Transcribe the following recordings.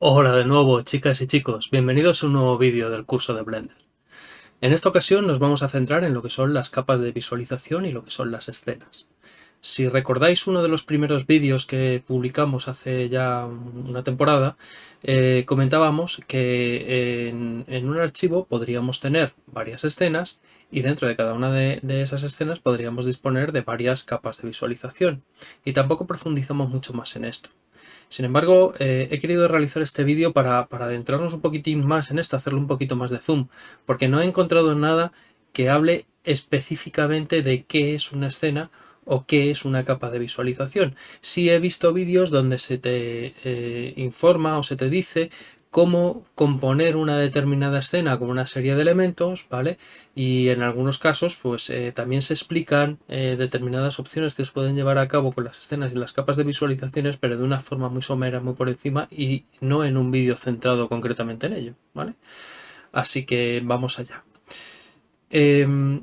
Hola de nuevo chicas y chicos, bienvenidos a un nuevo vídeo del curso de Blender. En esta ocasión nos vamos a centrar en lo que son las capas de visualización y lo que son las escenas. Si recordáis uno de los primeros vídeos que publicamos hace ya una temporada, eh, comentábamos que en, un archivo podríamos tener varias escenas y dentro de cada una de, esas escenas podríamos disponer de varias capas de visualización. Y tampoco profundizamos mucho más en esto. Sin embargo, eh, he querido realizar este vídeo para, para adentrarnos un poquitín más en esto, hacerle un poquito más de zoom, porque no he encontrado nada que hable específicamente de qué es una escena o qué es una capa de visualización. Sí he visto vídeos donde se te eh, informa o se te dice cómo componer una determinada escena con una serie de elementos, ¿vale? Y en algunos casos, pues eh, también se explican eh, determinadas opciones que se pueden llevar a cabo con las escenas y las capas de visualizaciones, pero de una forma muy somera, muy por encima y no en un vídeo centrado concretamente en ello, ¿vale? Así que vamos allá. Em,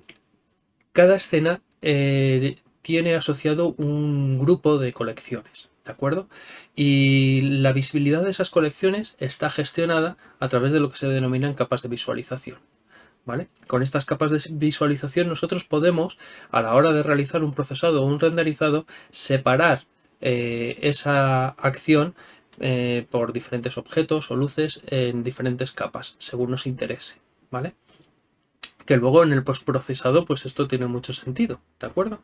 cada escena tiene asociado un grupo de colecciones, ¿de acuerdo? Y la visibilidad de esas colecciones está gestionada a través de lo que se denominan capas de visualización. ¿Vale? Con estas capas de visualización nosotros podemos, a la hora de realizar un procesado o un renderizado, separar eh, esa acción eh, por diferentes objetos o luces en diferentes capas, según nos interese. ¿vale? Que luego en el postprocesado pues esto tiene mucho sentido, ¿de acuerdo?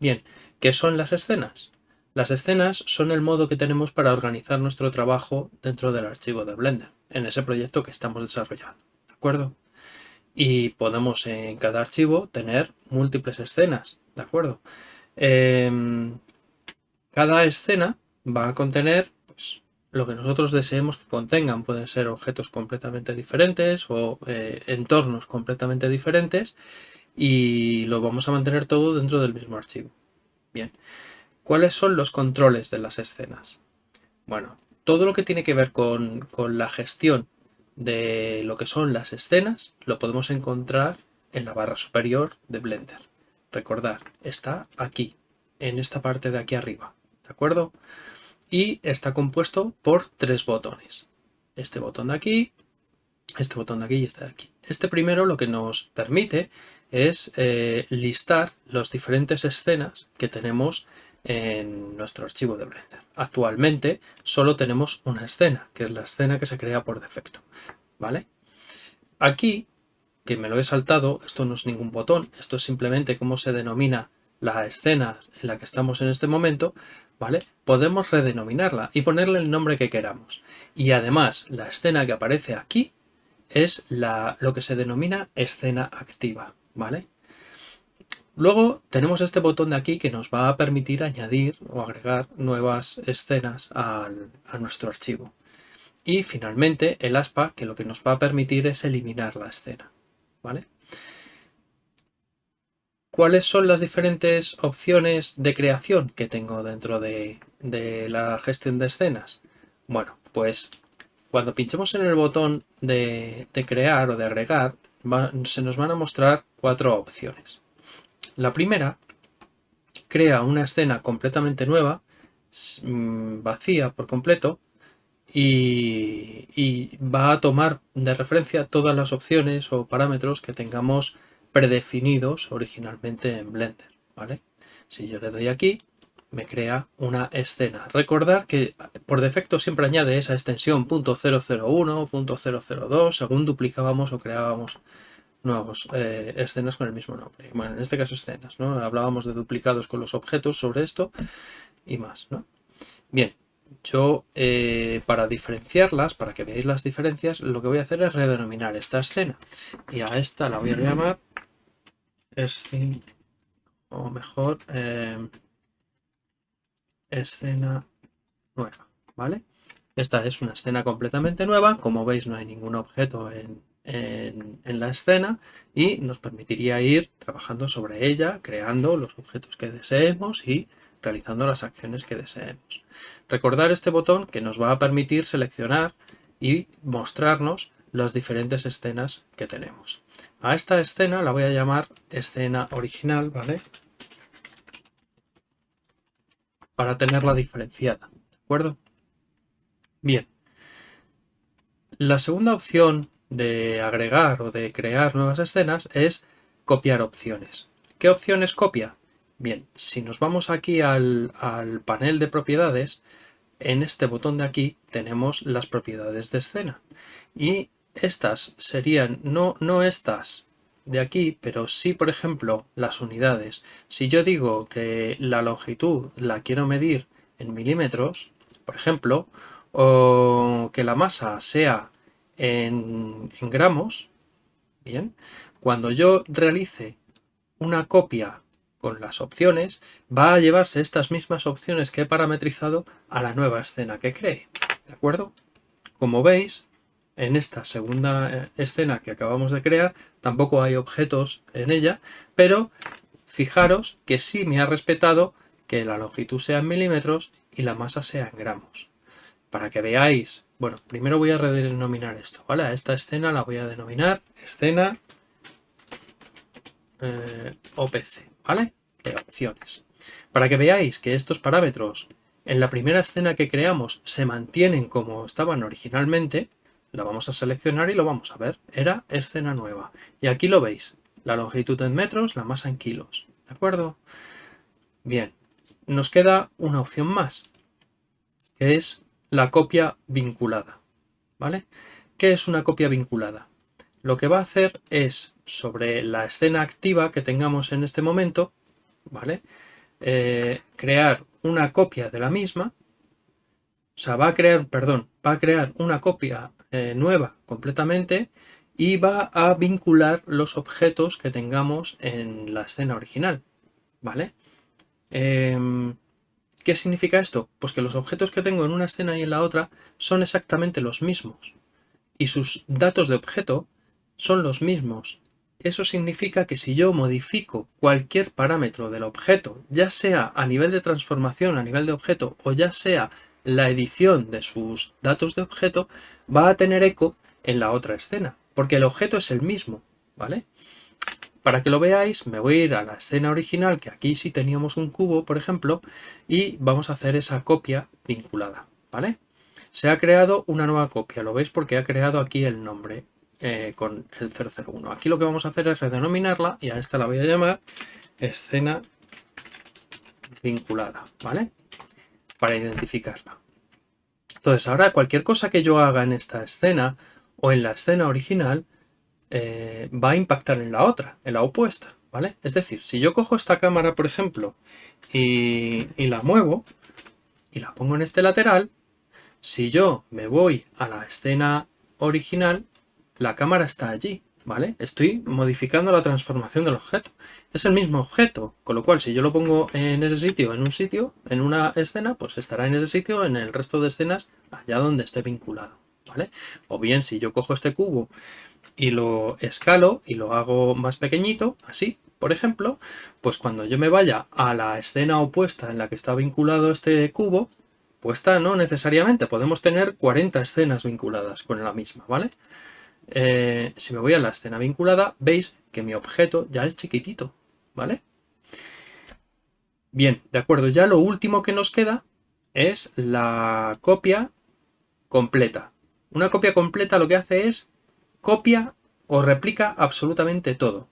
Bien, ¿qué son las escenas? Las escenas son el modo que tenemos para organizar nuestro trabajo dentro del archivo de Blender, en ese proyecto que estamos desarrollando, ¿de acuerdo? Y podemos en cada archivo tener múltiples escenas, ¿de acuerdo? Em, cada escena va a contener pues, lo que nosotros deseemos que contengan. Pueden ser objetos completamente diferentes o eh, entornos completamente diferentes y lo vamos a mantener todo dentro del mismo archivo. Bien, ¿cuáles son los controles de las escenas? Bueno, todo lo que tiene que ver con, la gestión de lo que son las escenas lo podemos encontrar en la barra superior de Blender. Recordar, está aquí, en esta parte de aquí arriba, ¿de acuerdo? Y está compuesto por tres botones. Este botón de aquí, este botón de aquí y este de aquí. Este primero lo que nos permite es eh, listar las diferentes escenas que tenemos en nuestro archivo de Blender. Actualmente solo tenemos una escena, que es la escena que se crea por defecto. ¿vale? Aquí, que me lo he saltado, esto no es ningún botón, esto es simplemente cómo se denomina la escena en la que estamos en este momento, ¿vale? Podemos redenominarla y ponerle el nombre que queramos. Y además, la escena que aparece aquí es la, lo que se denomina escena activa. ¿Vale? Luego tenemos este botón de aquí que nos va a permitir añadir o agregar nuevas escenas a nuestro archivo. Y finalmente el aspa que lo que nos va a permitir es eliminar la escena. ¿vale? ¿Cuáles son las diferentes opciones de creación que tengo dentro de, la gestión de escenas? Bueno, pues cuando pinchemos en el botón de crear o de agregar, se nos van a mostrar cuatro opciones. La primera crea una escena completamente nueva, mm, vacía por completo, y, va a tomar de referencia todas las opciones o parámetros que tengamos predefinidos originalmente en Blender. ¿vale? Si yo le doy aquí, me crea una escena. Recordar que por defecto siempre añade esa extensión .001, .002, según duplicábamos o creábamos nuevos eh, escenas con el mismo nombre. Bueno, en este caso escenas, ¿no? Hablábamos de duplicados con los objetos sobre esto y más, ¿no? Bien, yo eh, para diferenciarlas, para que veáis las diferencias, lo que voy a hacer es redenominar esta escena. Y a esta la voy a llamar escena, o mejor, eh, escena nueva, ¿vale? Esta es una escena completamente nueva, como veis no hay ningún objeto en, en, la escena y nos permitiría ir trabajando sobre ella, creando los objetos que deseemos y realizando las acciones que deseemos. Recordar este botón que nos va a permitir seleccionar y mostrarnos las diferentes escenas que tenemos. A esta escena la voy a llamar escena original, ¿vale? Para tenerla diferenciada, ¿de acuerdo? Bien. La segunda opción de agregar o de crear nuevas escenas es copiar opciones. ¿Qué opciones copia? Bien, si nos vamos aquí al, panel de propiedades, en este botón de aquí tenemos las propiedades de escena. Y estas serían, no, no estas de aquí, pero sí, por ejemplo, las unidades. Si yo digo que la longitud la quiero medir en milímetros, por ejemplo, o que la masa sea en, en gramos, bien, cuando yo realice una copia con las opciones, va a llevarse estas mismas opciones que he parametrizado a la nueva escena que cree. ¿De acuerdo? Como veis, en esta segunda eh, escena que acabamos de crear, tampoco hay objetos en ella, pero fijaros que sí me ha respetado que la longitud sea en milímetros y la masa sea en gramos. Para que veáis, bueno, primero voy a redenominar esto, ¿vale? A esta escena la voy a denominar escena eh, OPC, ¿vale? De opciones. Para que veáis que estos parámetros en la primera escena que creamos se mantienen como estaban originalmente, la vamos a seleccionar y lo vamos a ver. Era escena nueva. Y aquí lo veis. La longitud en metros, la masa en kilos. ¿De acuerdo? Bien. Nos queda una opción más, que es la copia vinculada. ¿Vale? ¿Qué es una copia vinculada? Lo que va a hacer es sobre la escena activa que tengamos en este momento, ¿vale? Eh, crear una copia de la misma, o sea, va a crear, perdón, va a crear una copia eh, nueva completamente y va a vincular los objetos que tengamos en la escena original, ¿vale? Em, ¿Qué significa esto? Pues que los objetos que tengo en una escena y en la otra son exactamente los mismos y sus datos de objeto son los mismos eso significa que si yo modifico cualquier parámetro del objeto, ya sea a nivel de transformación, a nivel de objeto, o ya sea la edición de sus datos de objeto, va a tener eco en la otra escena, porque el objeto es el mismo, ¿vale? Para que lo veáis, me voy a ir a la escena original, que aquí sí teníamos un cubo, por ejemplo, y vamos a hacer esa copia vinculada, ¿vale? Se ha creado una nueva copia, lo veis porque ha creado aquí el nombre. Eh, con el 001. Aquí lo que vamos a hacer es redenominarla y a esta la voy a llamar escena vinculada, ¿vale? Para identificarla. Entonces ahora cualquier cosa que yo haga en esta escena o en la escena original eh, va a impactar en la otra, en la opuesta, ¿vale? Es decir, si yo cojo esta cámara, por ejemplo, y, y la muevo y la pongo en este lateral, si yo me voy a la escena original, la cámara está allí, ¿vale? Estoy modificando la transformación del objeto. Es el mismo objeto, con lo cual si yo lo pongo en ese sitio, en un sitio, en una escena, pues estará en ese sitio, en el resto de escenas, allá donde esté vinculado, ¿vale? O bien si yo cojo este cubo y lo escalo y lo hago más pequeñito, así, por ejemplo, pues cuando yo me vaya a la escena opuesta en la que está vinculado este cubo, pues está, no necesariamente, podemos tener 40 escenas vinculadas con la misma, ¿vale? Eh, si me voy a la escena vinculada, veis que mi objeto ya es chiquitito, ¿vale? Bien, de acuerdo, ya lo último que nos queda es la copia completa. Una copia completa lo que hace es copia o replica absolutamente todo.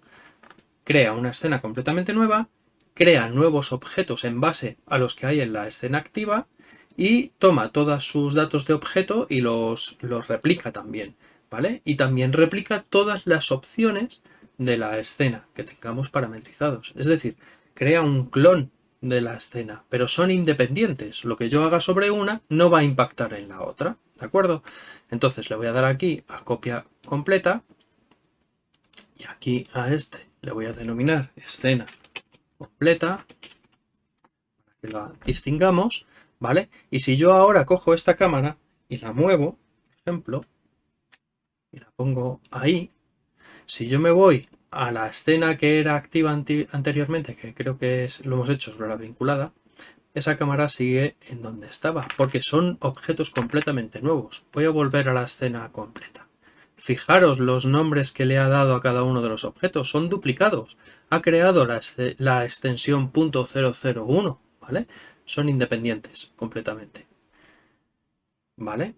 Crea una escena completamente nueva, crea nuevos objetos en base a los que hay en la escena activa y toma todos sus datos de objeto y los, los replica también. ¿Vale? Y también replica todas las opciones de la escena que tengamos parametrizados. Es decir, crea un clon de la escena, pero son independientes. Lo que yo haga sobre una no va a impactar en la otra, ¿de acuerdo? Entonces le voy a dar aquí a copia completa y aquí a este le voy a denominar escena completa para que la distingamos, ¿vale? Y si yo ahora cojo esta cámara y la muevo, por ejemplo, y la pongo ahí, si yo me voy a la escena que era activa anteriormente, que creo que es, lo hemos hecho sobre la vinculada, esa cámara sigue en donde estaba, porque son objetos completamente nuevos. Voy a volver a la escena completa. Fijaros los nombres que le ha dado a cada uno de los objetos, son duplicados. Ha creado la, la extensión .001, ¿vale? Son independientes completamente. ¿Vale?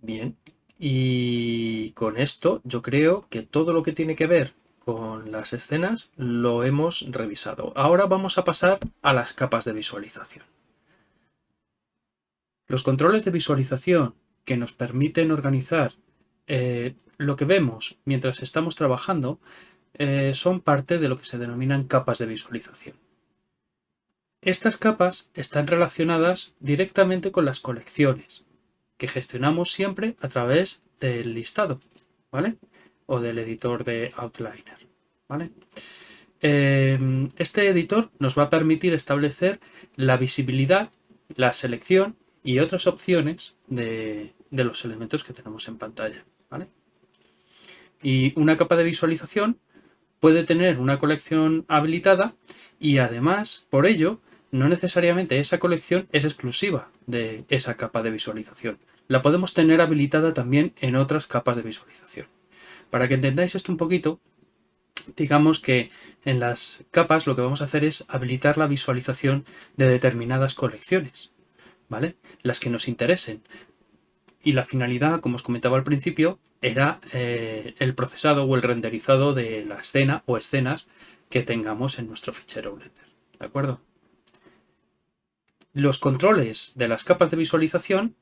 Bien. Y con esto yo creo que todo lo que tiene que ver con las escenas lo hemos revisado. Ahora vamos a pasar a las capas de visualización. Los controles de visualización que nos permiten organizar eh, lo que vemos mientras estamos trabajando eh, son parte de lo que se denominan capas de visualización. Estas capas están relacionadas directamente con las colecciones, que gestionamos siempre a través del listado, ¿vale? o del editor de Outliner. ¿vale? Em, este editor nos va a permitir establecer la visibilidad, la selección y otras opciones de, los elementos que tenemos en pantalla. ¿vale? Y una capa de visualización puede tener una colección habilitada y además, por ello, no necesariamente esa colección es exclusiva de esa capa de visualización. La podemos tener habilitada también en otras capas de visualización. Para que entendáis esto un poquito, digamos que en las capas lo que vamos a hacer es habilitar la visualización de determinadas colecciones, ¿vale? Las que nos interesen. Y la finalidad, como os comentaba al principio, era eh, el procesado o el renderizado de la escena o escenas que tengamos en nuestro fichero Blender, ¿de acuerdo? Los controles de las capas de visualización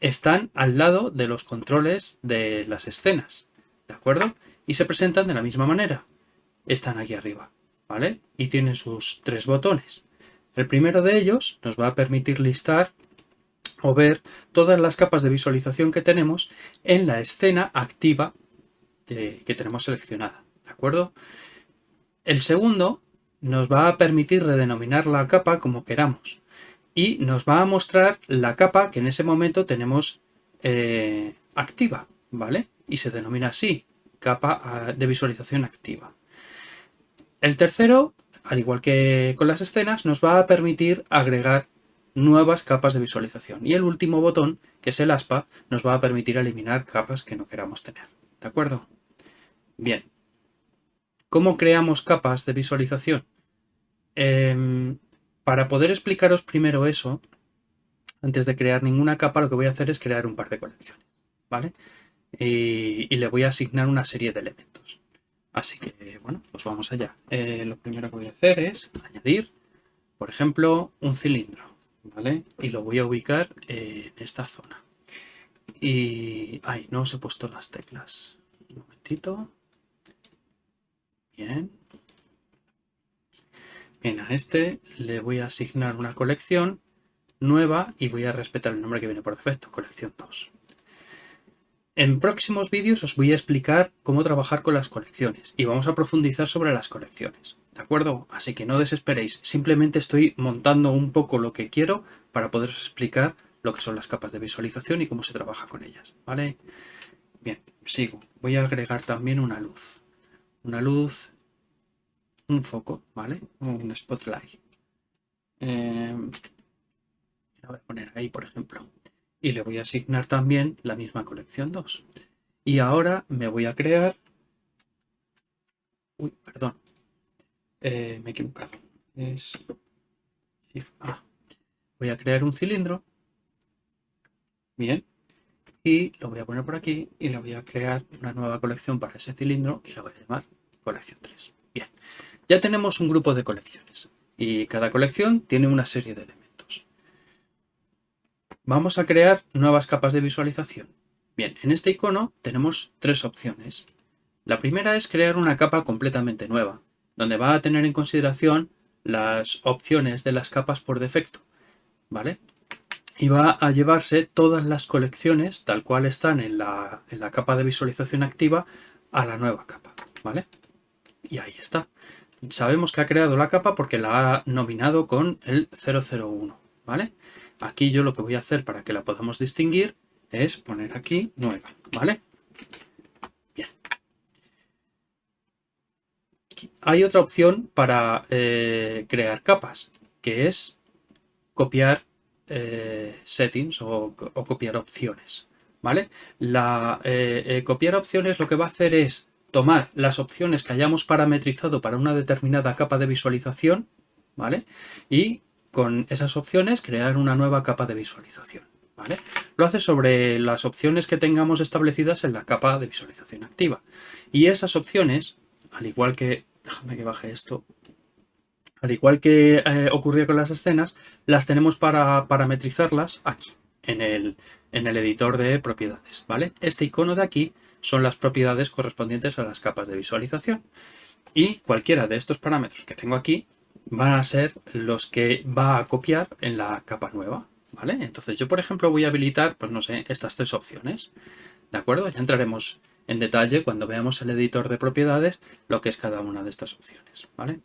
están al lado de los controles de las escenas, ¿de acuerdo? Y se presentan de la misma manera. Están aquí arriba, ¿vale? Y tienen sus tres botones. El primero de ellos nos va a permitir listar o ver todas las capas de visualización que tenemos en la escena activa que, tenemos seleccionada, ¿de acuerdo? El segundo nos va a permitir redenominar la capa como queramos y nos va a mostrar la capa que en ese momento tenemos eh, activa, ¿vale? Y se denomina así, capa ah, de visualización activa. El tercero, al igual que con las escenas, nos va a permitir agregar nuevas capas de visualización. Y el último botón, que es el aspa, nos va a permitir eliminar capas que no queramos tener. ¿De acuerdo? Bien. ¿Cómo creamos capas de visualización? Em, para poder explicaros primero eso, antes de crear ninguna capa, lo que voy a hacer es crear un par de colecciones, ¿vale? Y, le voy a asignar una serie de elementos. Así que, bueno, pues vamos allá. Eh, lo primero que voy a hacer es añadir, por ejemplo, un cilindro, ¿vale? Y lo voy a ubicar en esta zona. Y... ¡Ay! No os he puesto las teclas. Un momentito. Bien. Bien, a este le voy a asignar una colección nueva y voy a respetar el nombre que viene por defecto, colección 2. En próximos vídeos os voy a explicar cómo trabajar con las colecciones y vamos a profundizar sobre las colecciones, ¿de acuerdo? Así que no desesperéis, simplemente estoy montando un poco lo que quiero para poderos explicar lo que son las capas de visualización y cómo se trabaja con ellas, ¿vale? Bien, sigo. Voy a agregar también una luz. Una luz un foco, ¿vale? Un spotlight. Eh, lo voy a poner ahí, por ejemplo. Y le voy a asignar también la misma colección 2. Y ahora me voy a crear... Uy, perdón. Eh, me he equivocado. Es... Voy a crear un cilindro. Bien. Y lo voy a poner por aquí y le voy a crear una nueva colección para ese cilindro y lo voy a llamar colección 3. Bien. Ya tenemos un grupo de colecciones y cada colección tiene una serie de elementos. Vamos a crear nuevas capas de visualización. Bien, en este icono tenemos tres opciones. La primera es crear una capa completamente nueva, donde va a tener en consideración las opciones de las capas por defecto, ¿vale? Y va a llevarse todas las colecciones, tal cual están en la, en la capa de visualización activa, a la nueva capa, ¿vale? Y ahí está sabemos que ha creado la capa porque la ha nominado con el 001, ¿vale? Aquí yo lo que voy a hacer para que la podamos distinguir es poner aquí nueva, ¿vale? Bien. Hay otra opción para eh, crear capas, que es copiar eh, settings o, copiar opciones, ¿vale? La eh, copiar opciones lo que va a hacer es tomar las opciones que hayamos parametrizado para una determinada capa de visualización, ¿vale? Y con esas opciones crear una nueva capa de visualización, ¿vale? Lo hace sobre las opciones que tengamos establecidas en la capa de visualización activa. Y esas opciones, al igual que... Déjame que baje esto al igual que eh, ocurría con las escenas, las tenemos para parametrizarlas aquí, en el, en el editor de propiedades. ¿vale? Este icono de aquí son las propiedades correspondientes a las capas de visualización. Y cualquiera de estos parámetros que tengo aquí van a ser los que va a copiar en la capa nueva. ¿vale? Entonces yo, por ejemplo, voy a habilitar, pues no sé, estas tres opciones. ¿De acuerdo? Ya entraremos en detalle cuando veamos el editor de propiedades lo que es cada una de estas opciones. ¿vale?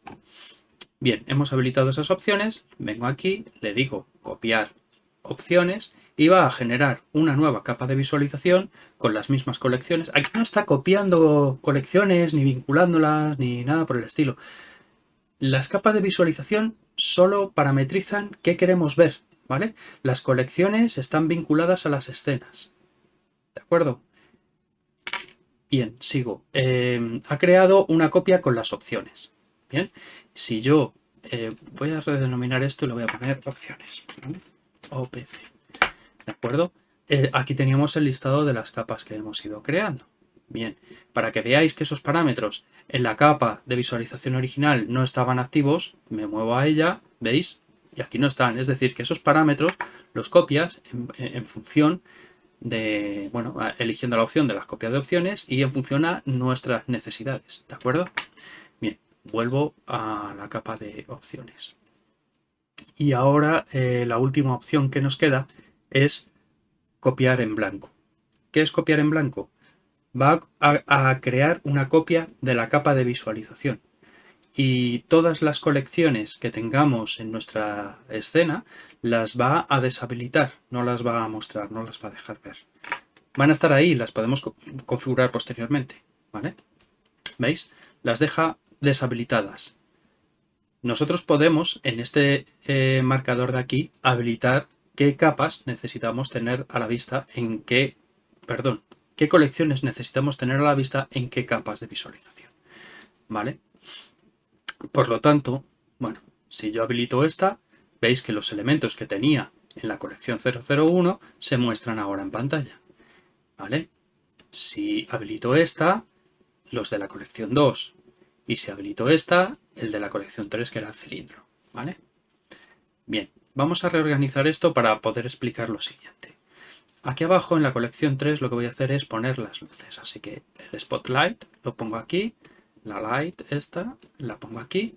Bien, hemos habilitado esas opciones, vengo aquí, le digo copiar opciones y va a generar una nueva capa de visualización con las mismas colecciones. Aquí no está copiando colecciones, ni vinculándolas, ni nada por el estilo. Las capas de visualización solo parametrizan qué queremos ver, ¿vale? Las colecciones están vinculadas a las escenas, ¿de acuerdo? Bien, sigo. Eh, ha creado una copia con las opciones. Bien, si yo eh, voy a redenominar esto y lo voy a poner opciones, OPC, ¿de acuerdo? Eh, aquí teníamos el listado de las capas que hemos ido creando. Bien, para que veáis que esos parámetros en la capa de visualización original no estaban activos, me muevo a ella, ¿veis? Y aquí no están, es decir, que esos parámetros los copias en, función de, bueno, eligiendo la opción de las copias de opciones y en función a nuestras necesidades, ¿de acuerdo? vuelvo a la capa de opciones. Y ahora eh, la última opción que nos queda es copiar en blanco. ¿Qué es copiar en blanco? Va a, crear una copia de la capa de visualización. Y todas las colecciones que tengamos en nuestra escena las va a deshabilitar, no las va a mostrar, no las va a dejar ver. Van a estar ahí, las podemos configurar posteriormente, ¿vale? ¿Veis? Las deja deshabilitadas. Nosotros podemos, en este eh, marcador de aquí, habilitar qué capas necesitamos tener a la vista en qué, perdón, qué colecciones necesitamos tener a la vista en qué capas de visualización. ¿Vale? Por lo tanto, bueno, si yo habilito esta, veis que los elementos que tenía en la colección 001 se muestran ahora en pantalla. ¿Vale? Si habilito esta, los de la colección 2 y se habilitó esta, el de la colección 3 que era el cilindro. ¿vale? Bien, vamos a reorganizar esto para poder explicar lo siguiente. Aquí abajo en la colección 3 lo que voy a hacer es poner las luces, así que el spotlight lo pongo aquí, la light esta la pongo aquí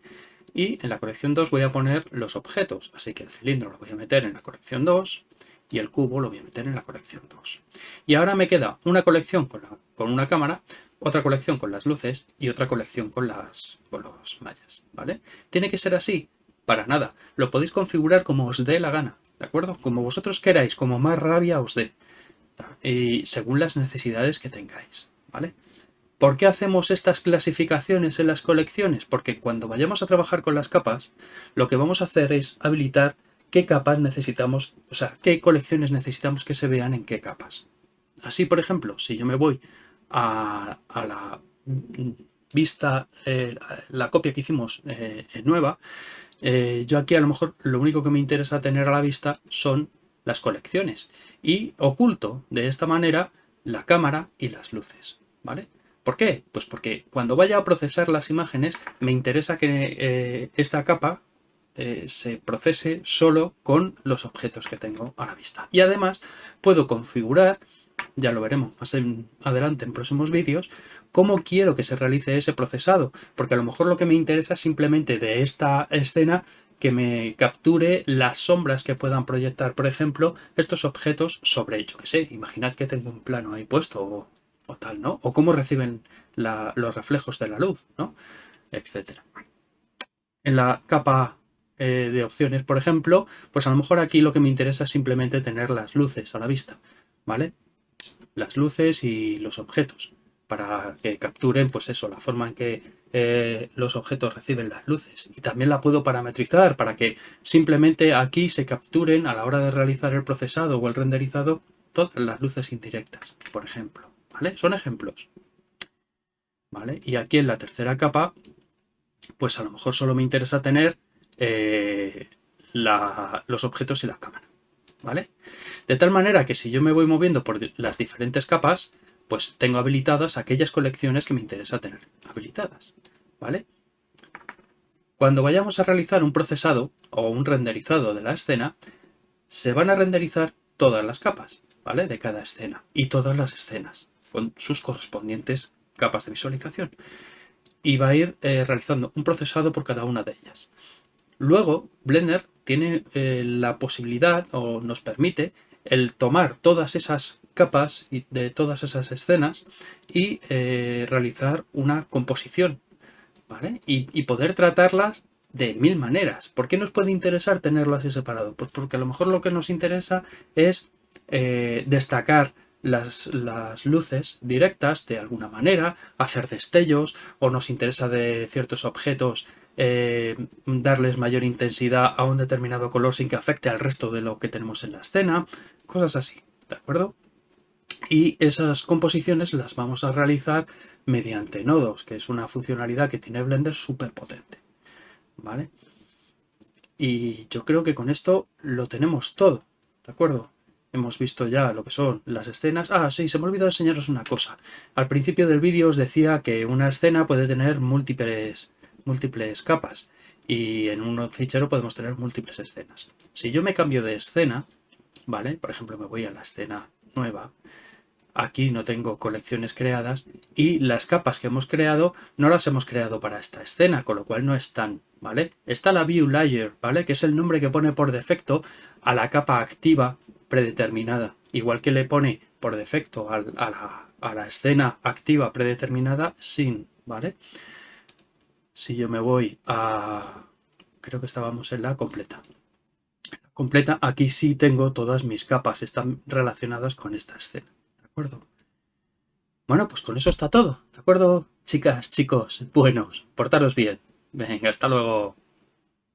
y en la colección 2 voy a poner los objetos, así que el cilindro lo voy a meter en la colección 2 y el cubo lo voy a meter en la colección 2. Y ahora me queda una colección con, con una cámara otra colección con las luces y otra colección con, las, con los mallas, ¿vale? ¿Tiene que ser así? Para nada. Lo podéis configurar como os dé la gana, ¿de acuerdo? Como vosotros queráis, como más rabia os dé. Y según las necesidades que tengáis, ¿vale? ¿Por qué hacemos estas clasificaciones en las colecciones? Porque cuando vayamos a trabajar con las capas, lo que vamos a hacer es habilitar qué capas necesitamos, o sea, qué colecciones necesitamos que se vean en qué capas. Así, por ejemplo, si yo me voy a, la vista, eh, la copia que hicimos eh, nueva, eh, yo aquí a lo mejor lo único que me interesa tener a la vista son las colecciones y oculto de esta manera la cámara y las luces, ¿vale? ¿Por qué? Pues porque cuando vaya a procesar las imágenes me interesa que esta capa se procese solo con los objetos que tengo a la vista. Y además puedo configurar ya lo veremos más adelante en próximos vídeos, cómo quiero que se realice ese procesado, porque a lo mejor lo que me interesa es simplemente de esta escena que me capture las sombras que puedan proyectar, por ejemplo, estos objetos sobre, yo que sé, imaginad que tengo un plano ahí puesto o, tal, ¿no? O cómo reciben los reflejos de la luz, ¿no? Etcétera. En la capa eh, de opciones, por ejemplo, pues a lo mejor aquí lo que me interesa es simplemente tener las luces a la vista, ¿vale? Las luces y los objetos para que capturen pues eso, la forma en que eh, los objetos reciben las luces. Y también la puedo parametrizar para que simplemente aquí se capturen a la hora de realizar el procesado o el renderizado todas las luces indirectas, por ejemplo, ¿vale? Son ejemplos. ¿Vale? Y aquí en la tercera capa, pues a lo mejor solo me interesa tener eh, los objetos y la cámara, ¿vale? De tal manera que si yo me voy moviendo por las diferentes capas, pues tengo habilitadas aquellas colecciones que me interesa tener habilitadas, ¿vale? Cuando vayamos a realizar un procesado o un renderizado de la escena, se van a renderizar todas las capas, ¿vale? De cada escena y todas las escenas con sus correspondientes capas de visualización. Y va a ir eh, realizando un procesado por cada una de ellas. Luego, Blender tiene eh, la posibilidad o nos permite el tomar todas esas capas de todas esas escenas y eh, realizar una composición ¿vale? y, poder tratarlas de mil maneras. ¿Por qué nos puede interesar tenerlo así separado? Pues porque a lo mejor lo que nos interesa es eh, destacar las, las, luces directas de alguna manera, hacer destellos, o nos interesa de ciertos objetos eh, darles mayor intensidad a un determinado color sin que afecte al resto de lo que tenemos en la escena, cosas así, ¿de acuerdo? Y esas composiciones las vamos a realizar mediante nodos, que es una funcionalidad que tiene Blender súper potente, ¿vale? Y yo creo que con esto lo tenemos todo, ¿de acuerdo? Hemos visto ya lo que son las escenas. Ah, sí, se me olvidó enseñaros una cosa. Al principio del vídeo os decía que una escena puede tener múltiples múltiples capas y en un fichero podemos tener múltiples escenas. Si yo me cambio de escena, ¿vale? Por ejemplo, me voy a la escena nueva, aquí no tengo colecciones creadas y las capas que hemos creado no las hemos creado para esta escena, con lo cual no están, ¿vale? Está la View Layer, ¿vale? Que es el nombre que pone por defecto a la capa activa predeterminada, igual que le pone por defecto a, la, a la escena activa predeterminada sin, ¿vale? Si yo me voy a... creo que estábamos en la completa. completa, aquí sí tengo todas mis capas, están relacionadas con esta escena, ¿de acuerdo? Bueno, pues con eso está todo, ¿de acuerdo? Chicas, chicos, buenos, portaros bien. Venga, hasta luego.